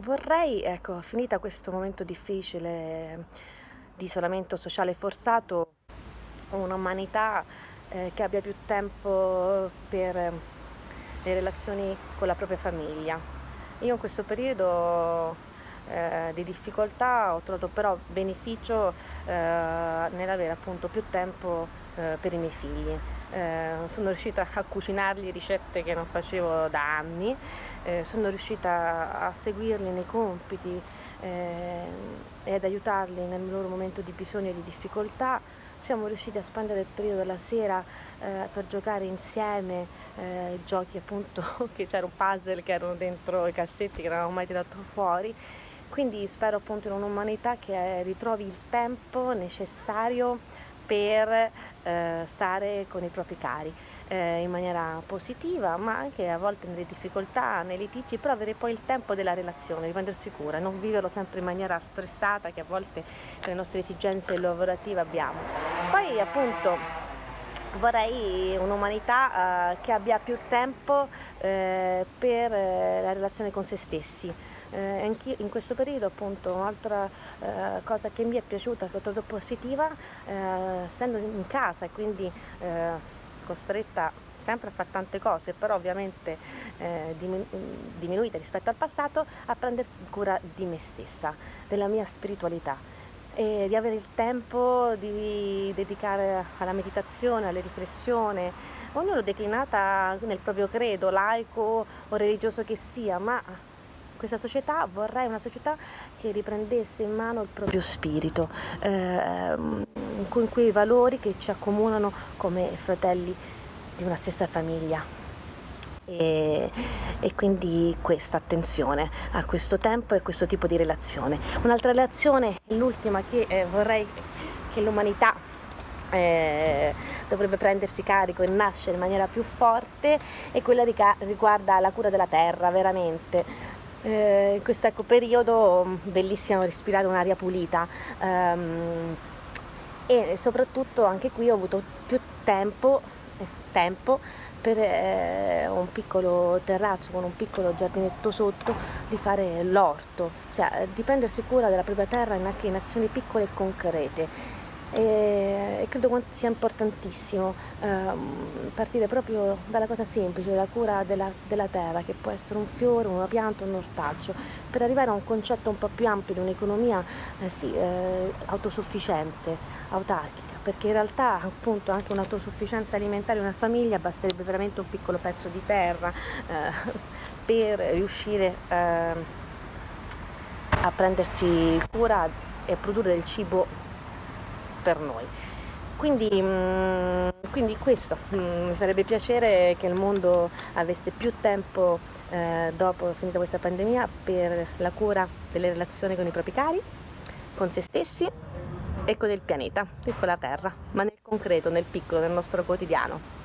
Vorrei, ecco, finita questo momento difficile di isolamento sociale forzato, un'umanità eh, che abbia più tempo per le relazioni con la propria famiglia. Io in questo periodo eh, di difficoltà ho trovato però beneficio eh, nell'avere appunto più tempo eh, per i miei figli. Eh, sono riuscita a cucinargli ricette che non facevo da anni, eh, sono riuscita a seguirli nei compiti eh, e ad aiutarli nel loro momento di bisogno e di difficoltà. Siamo riusciti a spendere il periodo della sera eh, per giocare insieme eh, giochi appunto che c'erano puzzle che erano dentro i cassetti che non avevamo mai tirato fuori quindi spero appunto in un'umanità che ritrovi il tempo necessario per eh, stare con i propri cari eh, in maniera positiva, ma anche a volte nelle difficoltà, nei litigi, però avere poi il tempo della relazione, di prendersi cura, non viverlo sempre in maniera stressata che a volte con le nostre esigenze lavorative abbiamo. Poi appunto vorrei un'umanità eh, che abbia più tempo eh, per eh, la relazione con se stessi, eh, anche in questo periodo appunto un'altra eh, cosa che mi è piaciuta, che ho trovato positiva, eh, essendo in casa e quindi costretta sempre a fare tante cose, però ovviamente eh, diminuita rispetto al passato, a prendere cura di me stessa, della mia spiritualità e di avere il tempo di dedicare alla meditazione, alla riflessione, ognuno declinata nel proprio credo, laico o religioso che sia, ma questa società, vorrei una società che riprendesse in mano il proprio spirito, eh, con quei valori che ci accomunano come fratelli di una stessa famiglia. E, e, quindi questa attenzione a questo tempo e a questo tipo di relazione. Un'altra relazione, l'ultima che eh, vorrei che l'umanità eh, dovrebbe prendersi carico e nascere in maniera più forte è quella riguarda la cura della terra, veramente eh, in questo ecco, periodo mm, bellissimo respirare un'aria pulita ehm, e soprattutto anche qui ho avuto più tempo, eh, tempo per eh, un piccolo terrazzo con un piccolo giardinetto sotto di fare l'orto, cioè di prendersi cura della propria terra anche in azioni piccole e concrete. E, credo sia importantissimo ehm, partire proprio dalla cosa semplice, dalla cura della, della, terra, che può essere un fiore, una pianta, un ortaggio, per arrivare a un concetto un po' più ampio di un'economia eh, sì, eh, autosufficiente, autarchica perché in realtà appunto anche un'autosufficienza alimentare di una famiglia basterebbe veramente un piccolo pezzo di terra eh, per riuscire eh, a prendersi cura e produrre del cibo per noi. Quindi, mm, quindi questo, mm, mi farebbe piacere che il mondo avesse più tempo eh, dopo finita questa pandemia per la cura delle relazioni con i propri cari, con se stessi e con il pianeta e con la terra, ma nel concreto, nel piccolo, nel nostro quotidiano.